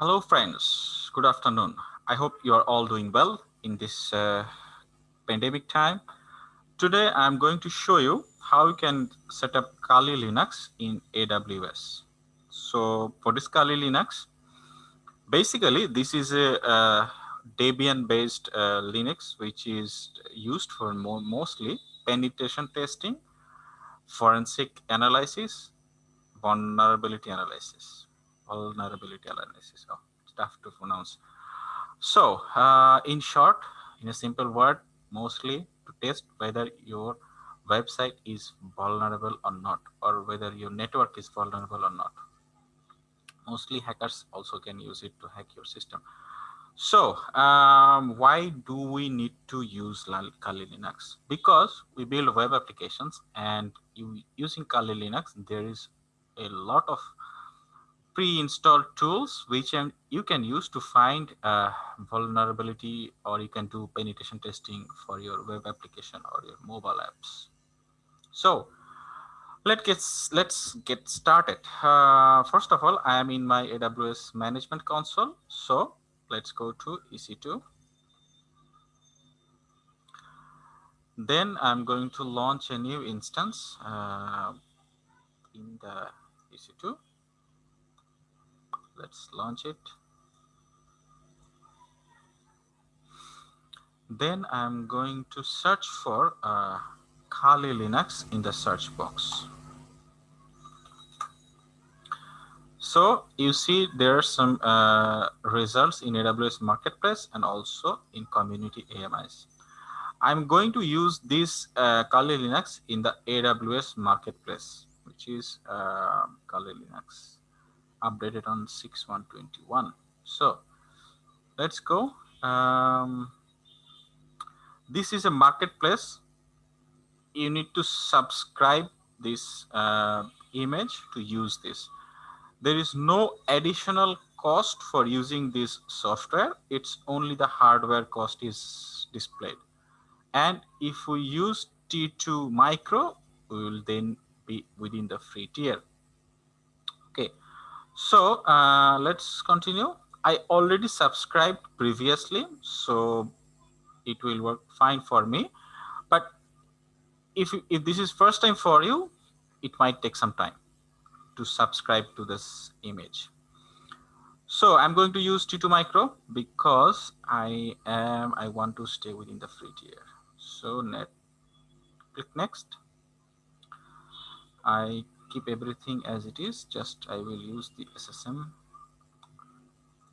Hello friends, good afternoon. I hope you are all doing well in this uh, pandemic time. Today I'm going to show you how you can set up Kali Linux in AWS. So for this Kali Linux, basically this is a, a Debian based uh, Linux which is used for more, mostly penetration testing, forensic analysis, vulnerability analysis vulnerability analysis. Oh, it's tough to pronounce. So, uh, in short, in a simple word, mostly to test whether your website is vulnerable or not, or whether your network is vulnerable or not. Mostly hackers also can use it to hack your system. So, um, why do we need to use Kali Linux? Because we build web applications and using Kali Linux, there is a lot of pre-installed tools which you can use to find a vulnerability or you can do penetration testing for your web application or your mobile apps. So let's get let's get started. Uh, first of all, I am in my AWS management console. So let's go to EC2. Then I'm going to launch a new instance uh, in the EC2 let's launch it. Then I'm going to search for uh, Kali Linux in the search box. So you see there are some uh, results in AWS Marketplace and also in community AMIs I'm going to use this uh, Kali Linux in the AWS Marketplace which is uh, Kali Linux updated on 6121 so let's go. Um, this is a marketplace. You need to subscribe this uh, image to use this. There is no additional cost for using this software. It's only the hardware cost is displayed. And if we use t2 micro we will then be within the free tier so uh, let's continue. I already subscribed previously, so it will work fine for me. But if, if this is first time for you, it might take some time to subscribe to this image. So I'm going to use T2 Micro because I am I want to stay within the free tier. So net click next. I keep everything as it is. Just I will use the SSM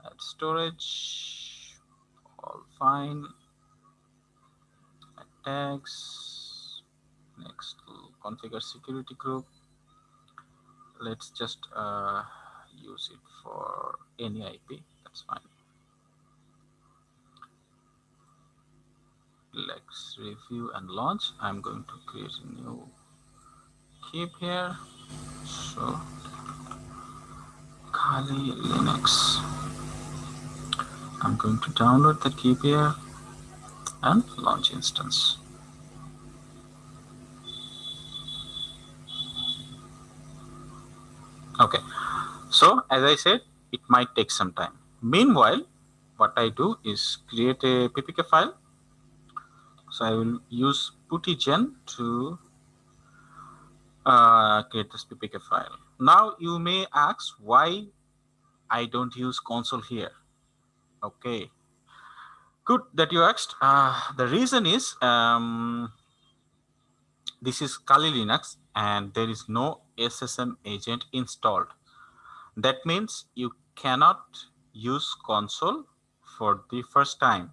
add storage. All fine. Add tags. Next configure security group. Let's just uh, use it for any IP that's fine. Let's review and launch. I'm going to create a new keep here. So Kali Linux. I'm going to download the keep here and launch instance. Okay. So as I said it might take some time. Meanwhile what I do is create a ppk file. So I will use puttygen to create this ppk file. Now you may ask why I don't use console here. Okay, good that you asked. Uh, the reason is um, this is Kali Linux and there is no SSM agent installed. That means you cannot use console for the first time.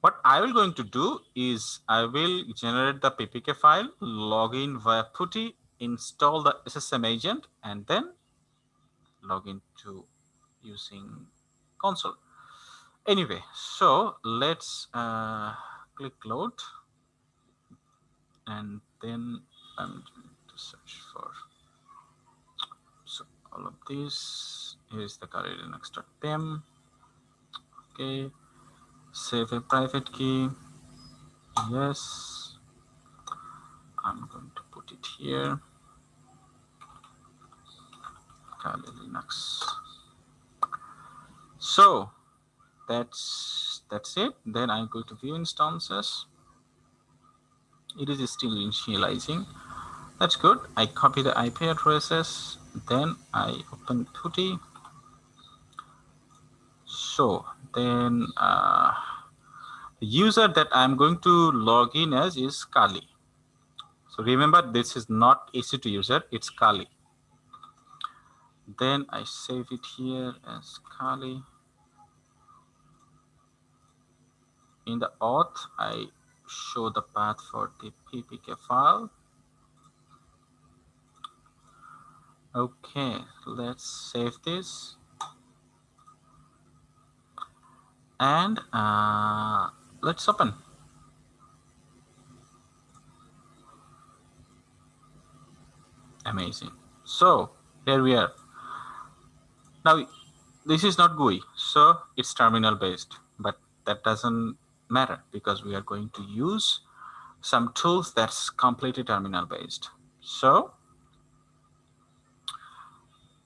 What I will going to do is I will generate the ppk file, log in via putty install the SSM agent and then log into using console. Anyway, so let's uh, click load and then I'm going to search for so all of this. Here's the Kali Linux.pem. Okay, save a private key. Yes, I'm going to put it here. Kali Linux. So that's that's it. Then I go to view instances. It is still initializing. That's good. I copy the IP addresses. Then I open PuTTY. So then uh, the user that I'm going to log in as is Kali. So remember, this is not EC2 user, it's Kali. Then I save it here as Kali. In the auth, I show the path for the PPK file. Okay, let's save this. And uh, let's open. Amazing. So here we are. Now, this is not GUI, so it's terminal based, but that doesn't matter because we are going to use some tools that's completely terminal based. So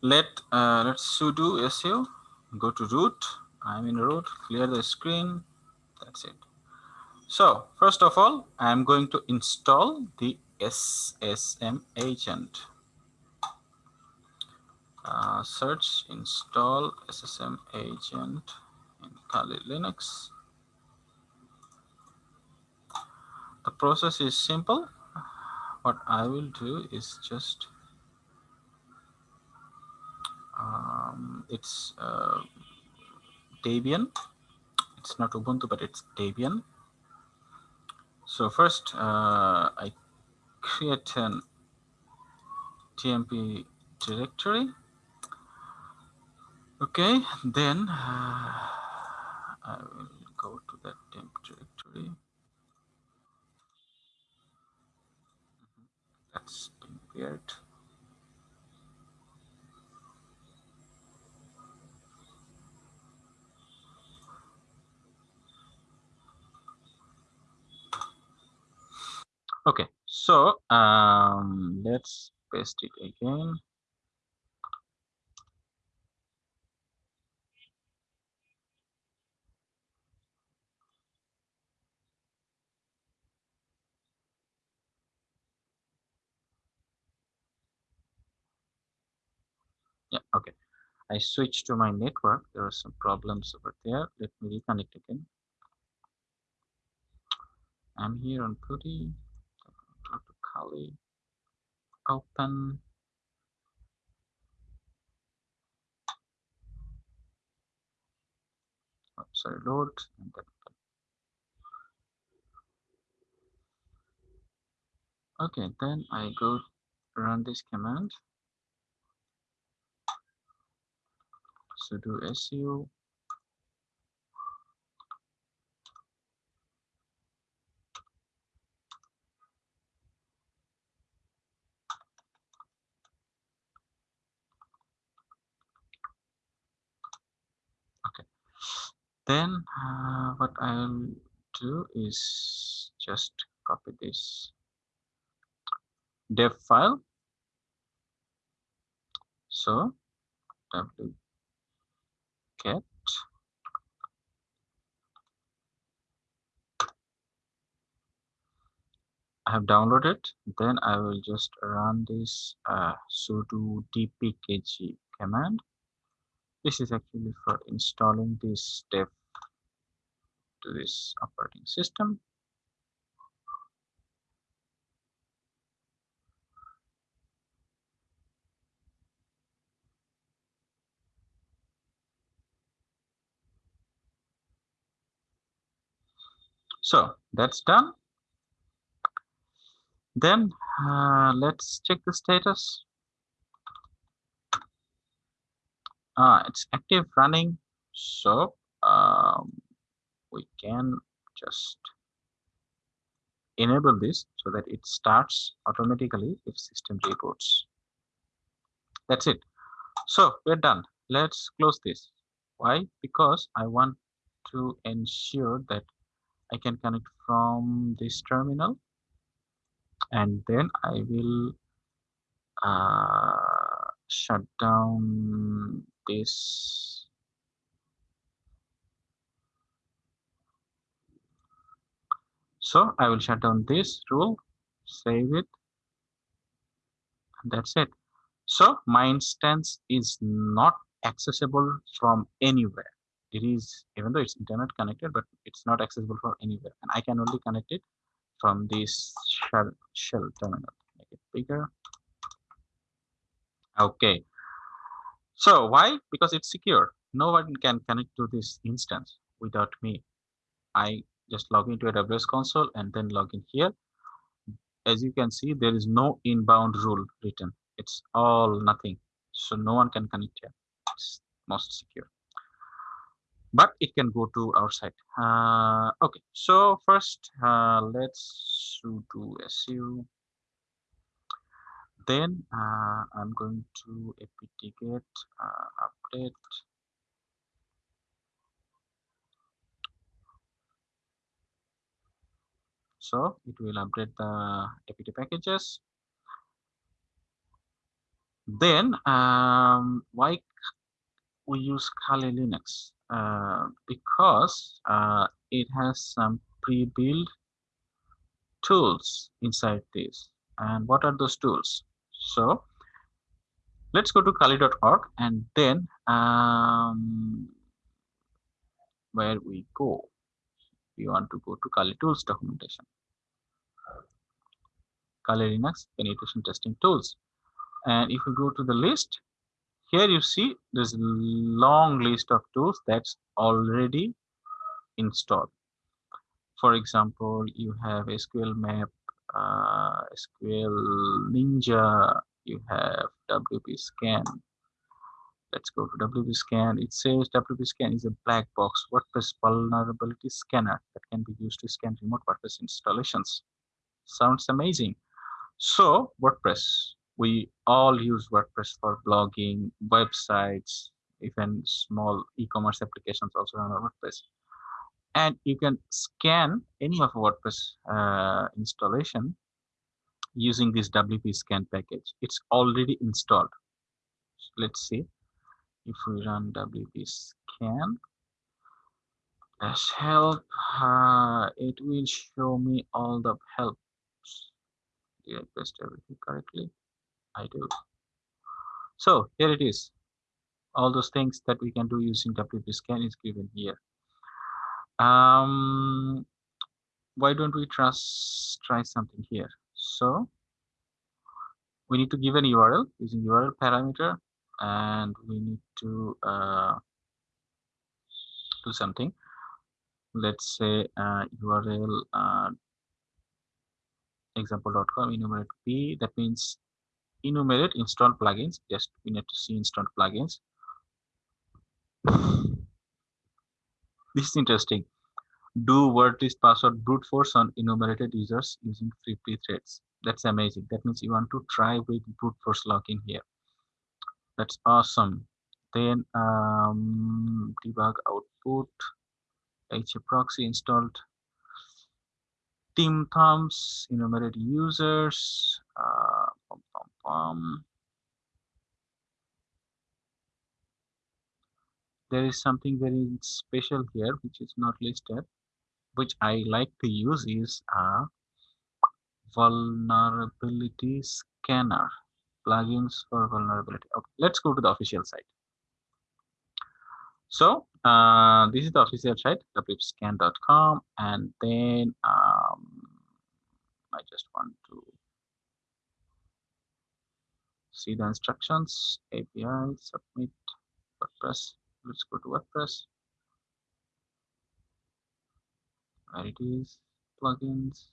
let uh, let's sudo su go to root. I'm in root. Clear the screen. That's it. So first of all, I'm going to install the SSM agent. Uh, search install SSM agent in Kali Linux. The process is simple. What I will do is just um, it's uh, Debian. It's not Ubuntu, but it's Debian. So first, uh, I create an TMP directory okay then uh, I will go to that temp directory that's been weird okay so um let's paste it again yeah okay. I switched to my network. There are some problems over there. Let me reconnect again. I'm here on PuTTY go to Kali. Open oh, sorry load and then okay then i go run this command sudo su okay. Then uh, what i'll do is just copy this dev file. So w get I have downloaded. Then I will just run this uh, sudo dpkg command. This is actually for installing this step to this operating system so that's done. Then uh, let's check the status. Uh, it's active running. So um, we can just enable this so that it starts automatically if system reboots that's it. So we're done. Let's close this. Why? Because i want to ensure that I can connect from this terminal. And then I will uh, shut down this so I will shut down this rule save it and that's it. So my instance is not accessible from anywhere. It is, even though it's internet connected, but it's not accessible from anywhere. And I can only connect it from this shell, shell terminal. Make it bigger. Okay. So why? Because it's secure. No one can connect to this instance without me. I just log into AWS console and then log in here. As you can see, there is no inbound rule written. It's all nothing. So no one can connect here. It's most secure. But it can go to our site. Uh, okay, so first uh, let's do su. Then uh, I'm going to apt-get uh, update so it will update the apt packages then um, why we use Kali Linux uh, because uh, it has some pre-built tools inside this. And what are those tools? So let's go to kali.org and then um, where we go. We want to go to Kali tools documentation. Kali Linux penetration testing tools. And if we go to the list, here you see a long list of tools that's already installed. For example, you have SQL Map, uh, SQL Ninja, you have WP Scan. Let's go to WP Scan. It says WP Scan is a black box WordPress vulnerability scanner that can be used to scan remote WordPress installations. Sounds amazing. So WordPress, we all use WordPress for blogging, websites, even small e-commerce applications also run on WordPress. And you can scan any of WordPress uh, installation using this WP scan package. It's already installed. So let's see if we run WP scan as help, uh, it will show me all the helps. did I paste everything correctly? I do. So here it is. All those things that we can do using WP scan is given here. Um, why don't we trust, try something here? So we need to give an URL using URL parameter and we need to uh, do something. Let's say uh, URL uh, example.com enumerate p that means enumerate install plugins. Just we need to see install plugins. This is interesting. Do WordPress password brute force on enumerated users using free threads. That's amazing. That means you want to try with brute force login here. That's awesome. Then um, debug output. HA proxy installed. Team thumbs, enumerate users, uh, pum. there is something very special here which is not listed which I like to use is a vulnerability scanner plugins for vulnerability okay let's go to the official site so uh, this is the official site wpscan.com and then um, I just want to see the instructions API submit WordPress let's go to WordPress. Where it is plugins.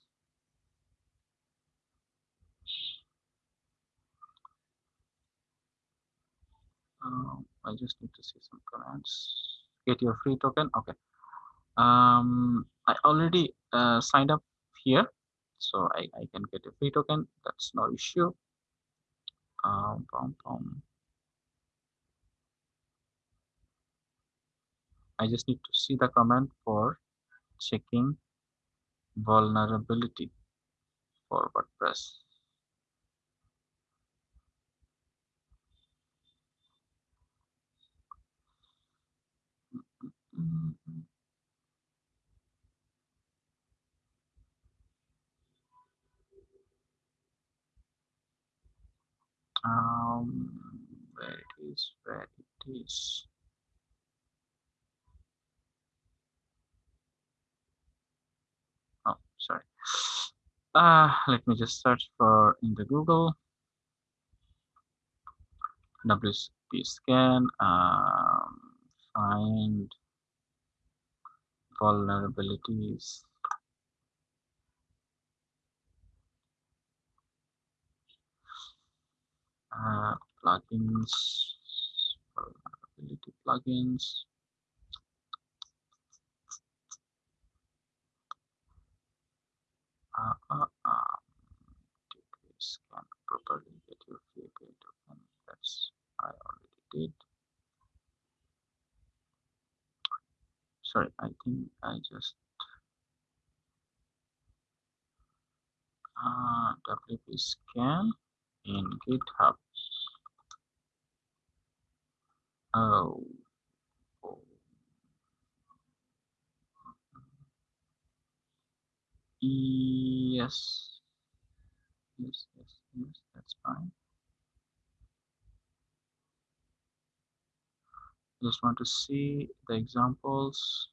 Um, I just need to see some commands. Get your free token okay. Um I already uh, signed up here so I, I can get a free token that's no issue um, bum, bum. I just need to see the command for checking vulnerability. For WordPress um, where it is, where it is. Oh, sorry. Uh, let me just search for in the Google. WP scan, um, find vulnerabilities. Uh, plugins, vulnerability plugins. Uh, uh, uh, scan properly get your VPN token. That's I already did. Sorry, I think I just uh, WP scan in GitHub. Oh. Yes. Yes, yes, yes, that's fine. Just want to see the examples.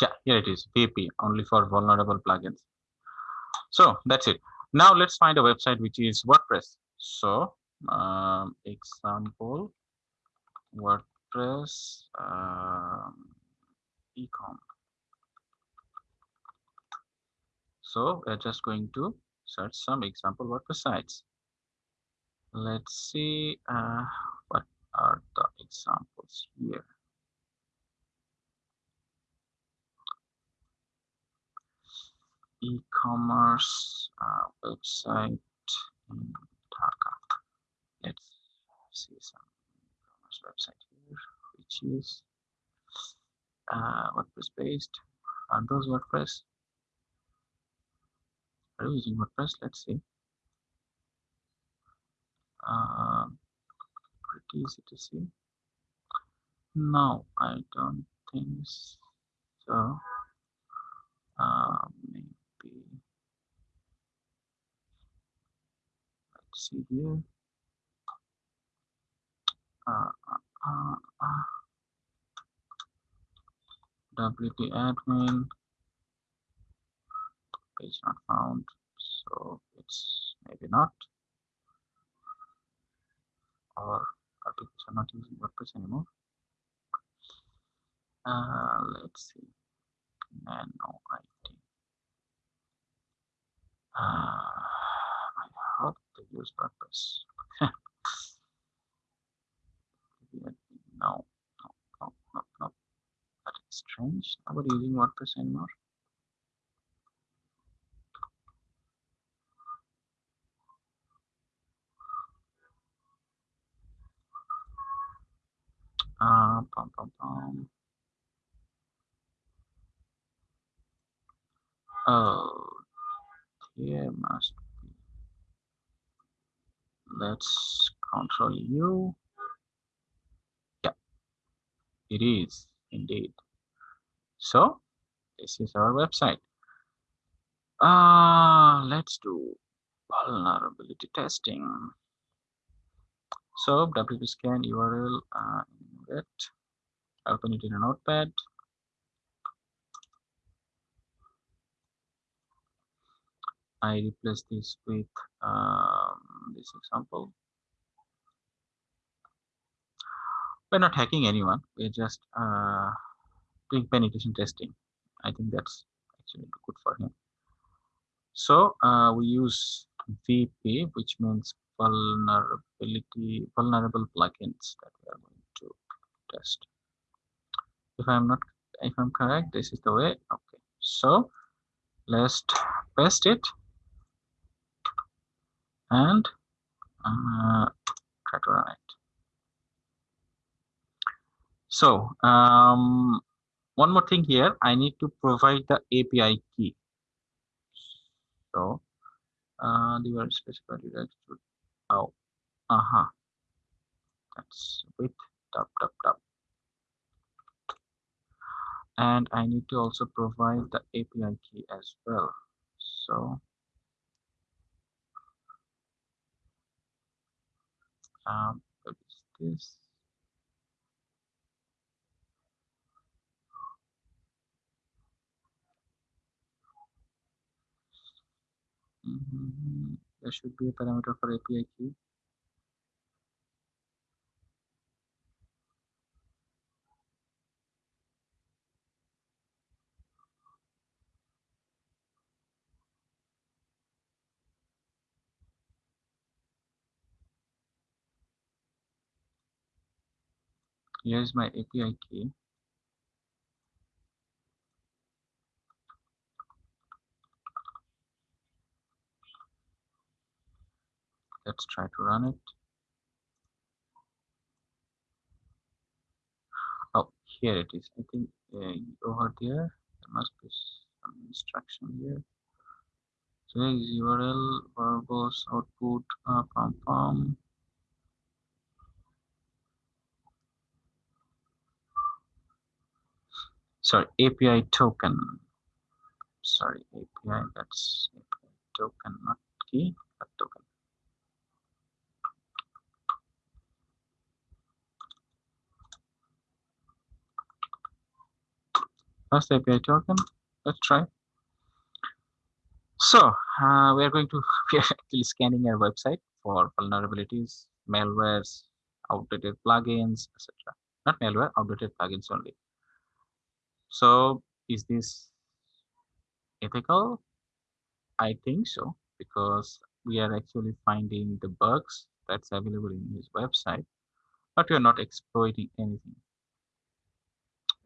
Yeah, here it is, VP, only for vulnerable plugins. So that's it. Now let's find a website which is WordPress. So um, example WordPress um, ecom. So we're just going to search some example WordPress sites. Let's see uh, what are the examples here. E-commerce uh, website in Dhaka. Let's see some e-commerce website here, which is uh, WordPress based. Are those WordPress? Are you using WordPress? Let's see. Uh, pretty easy to see. No, I don't think so. Uh, maybe let's see here. Uh, uh, uh, WP admin. Page not found so it's maybe not. Or are people are not using WordPress anymore. Uh, let's see. Nano IT uh, I hope use WordPress. no, no, no, no, no. That is strange. Nobody using WordPress anymore. Uh, pum, pum, pum. Oh, here must let's control u. Yeah it is indeed. So this is our website. Uh let's do vulnerability testing. So wp scan url uh, that open it in a notepad I replace this with um, this example. We're not hacking anyone. We're just uh, doing penetration testing. I think that's actually good for him. So uh, we use VP, which means vulnerability, vulnerable plugins that we are going to test. If I'm not, if I'm correct, this is the way. Okay. So let's paste it and uh, try to run it. So um, one more thing here, I need to provide the API key. So uh, the word specified direct to oh uh-huh. That's with tap tap tap and I need to also provide the API key as well. So um, this mm -hmm. there should be a parameter for API key here's my API key. Let's try to run it. Oh here it is. I think uh, over there. There must be some instruction here. So here is URL verbose output uh, from from sorry API token. Sorry API that's API token not key but token. First API token let's try. So uh, we are going to we are actually scanning our website for vulnerabilities malwares outdated plugins etc not malware outdated plugins only so is this ethical? I think so because we are actually finding the bugs that's available in his website, but we are not exploiting anything.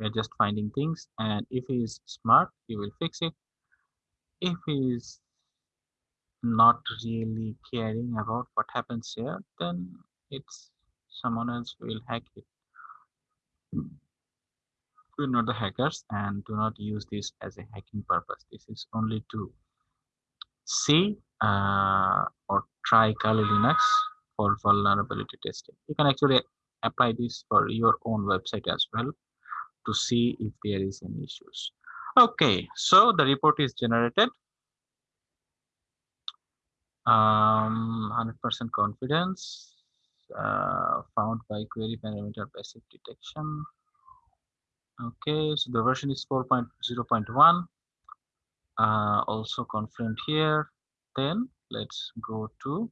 We're just finding things and if he is smart, he will fix it. If he is not really caring about what happens here, then it's someone else will hack it we're not the hackers and do not use this as a hacking purpose. This is only to see uh, or try Kali Linux for vulnerability testing. You can actually apply this for your own website as well to see if there is any issues. Okay so the report is generated. Um 100% confidence uh, found by query parameter passive detection okay so the version is 4.0.1 uh, also confirmed here. Then let's go to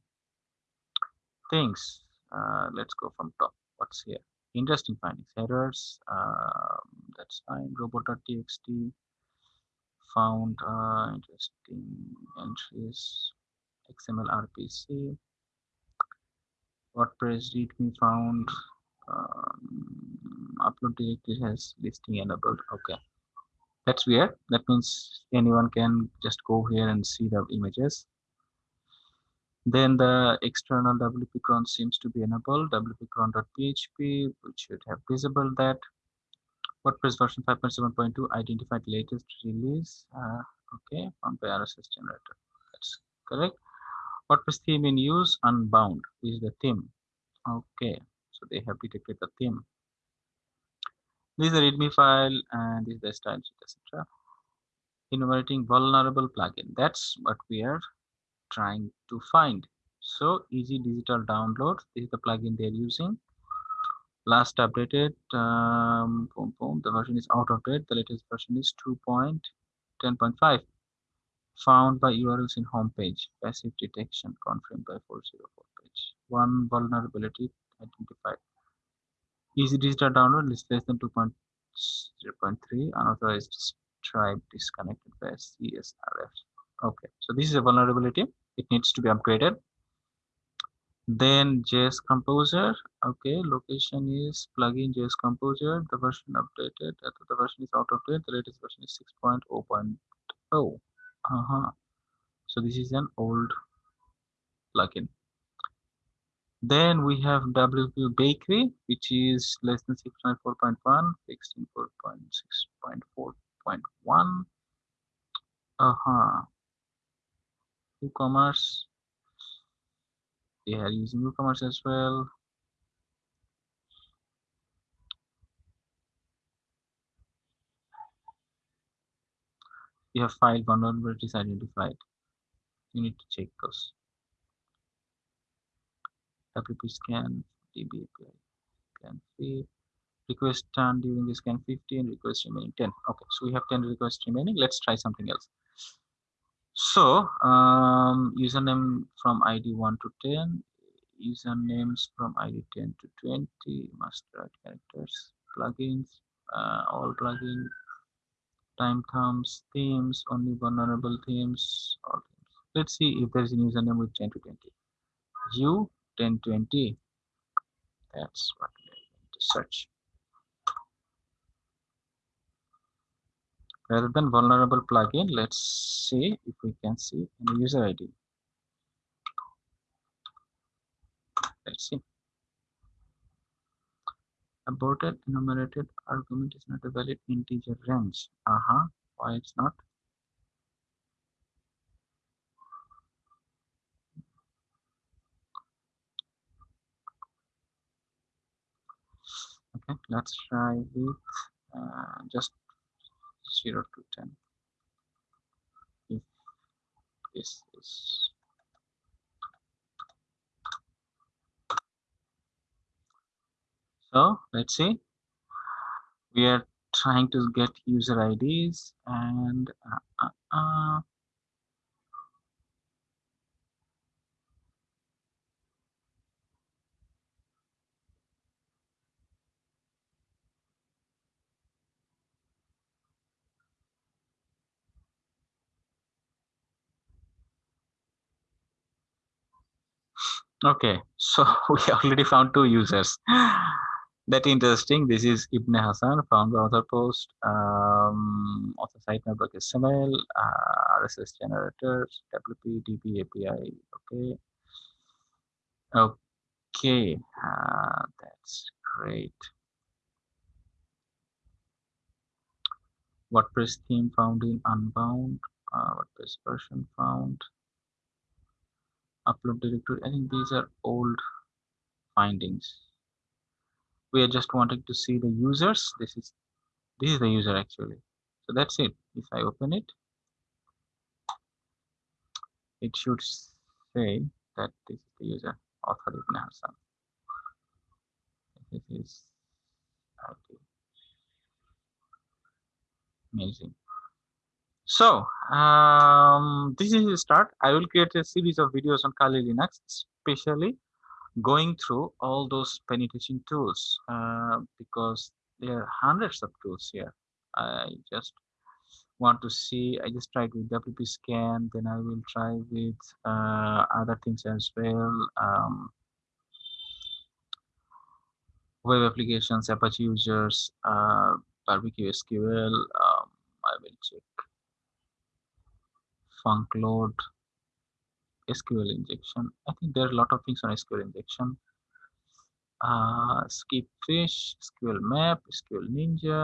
things. Uh, let's go from top. What's here? Interesting findings. Errors um, that's fine. Robot.txt found uh, interesting entries. Xml rpc wordpress readme found um, upload directory has listing enabled. Okay. That's weird. That means anyone can just go here and see the images. Then the external wp cron seems to be enabled. Wp-cron.php which should have disabled that. Wordpress version 5.7.2 identified latest release. Uh, okay. Found by rss generator. That's correct. Wordpress theme in use unbound is the theme. Okay so they have detected the theme. This is the readme file and this is the style sheet etc enumerating vulnerable plugin that's what we are trying to find. So easy digital download this is the plugin they're using. Last updated um, boom, boom, the version is out of date the latest version is 2.10.5 found by urls in homepage, passive detection confirmed by 404 page. One vulnerability identified. Easy digital download is less than 2.0.3 unauthorized stripe disconnected by CSRF. Okay, so this is a vulnerability. It needs to be upgraded. Then JS Composer. Okay, location is plugin JS Composer. The version updated. The version is out of date. The latest version is 6.0.0. Uh -huh. So this is an old plugin. Then we have WP Bakery, which is less than 6.4.1, fixed in 4.6.4.1. Uh-huh. WooCommerce. They are using WooCommerce as well. You have file vulnerabilities identified. You need to check those. WP scan, DB API, scan free. Request done during the scan 15, request remaining 10. Okay, so we have 10 requests remaining. Let's try something else. So um, username from ID 1 to 10, usernames from ID 10 to 20, must write characters, plugins, uh, all plugin, time thumbs, themes, only vulnerable themes, all themes. Let's see if there's a username with 10 to 20. U 1020. That's what we're going to search. rather than vulnerable plugin let's see if we can see any user id let's see. Aborted enumerated argument is not a valid integer range. Uh-huh. Why it's not okay let's try with uh, just 0 to 10 if this is so let's see. We are trying to get user IDs and uh, uh, Okay, so we already found two users. that interesting. This is Ibn Hassan, found the author post, um, author site network XML, uh, RSS generators, WP, DB API. Okay. Okay, uh, that's great. WordPress theme found in Unbound, uh, WordPress version found upload directory. I think these are old findings. We are just wanting to see the users. This is this is the user actually. So that's it. If i open it it should say that this is the user author ibn hassan this is amazing so um, this is the start. I will create a series of videos on Kali Linux, especially going through all those penetration tools uh, because there are hundreds of tools here. I just want to see. I just tried with WP scan, then I will try with uh, other things as well. Um, web applications, Apache users, uh, barbecue SQL. Um, I will check func load sql injection. I think there are a lot of things on sql injection. Uh, skip fish sql map sql ninja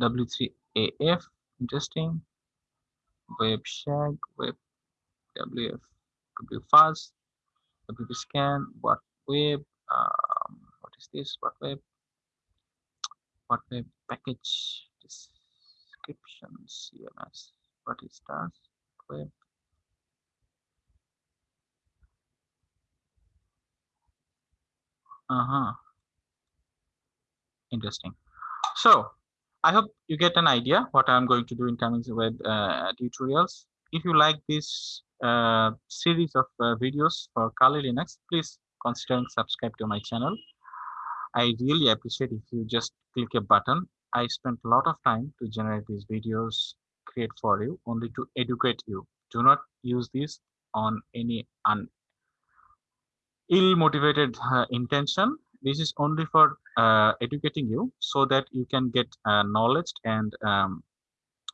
w3af interesting. Web shag web wf wfuzz wp scan what web um, what is this what web? What web package description cms what it does web uh-huh. Interesting. So i hope you get an idea what i'm going to do in coming with uh, tutorials. If you like this uh, series of uh, videos for kali linux please consider and subscribe to my channel. I really appreciate if you just click a button. I spent a lot of time to generate these videos create for you only to educate you. Do not use this on any un ill motivated uh, intention. This is only for uh, educating you so that you can get uh, knowledge and um,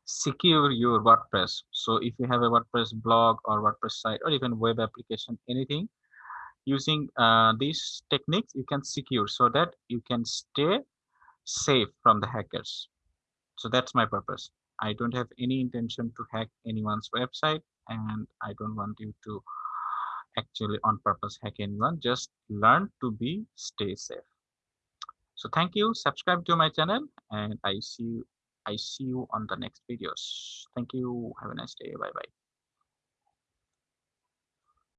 secure your wordpress. So if you have a wordpress blog or wordpress site or even web application anything using uh, these techniques you can secure so that you can stay safe from the hackers. So that's my purpose I don't have any intention to hack anyone's website. and I don't want you to actually on purpose hack anyone. Just learn to be stay safe. So thank you. Subscribe to my channel and I see you I see you on the next videos. Thank you. Have a nice day. Bye bye.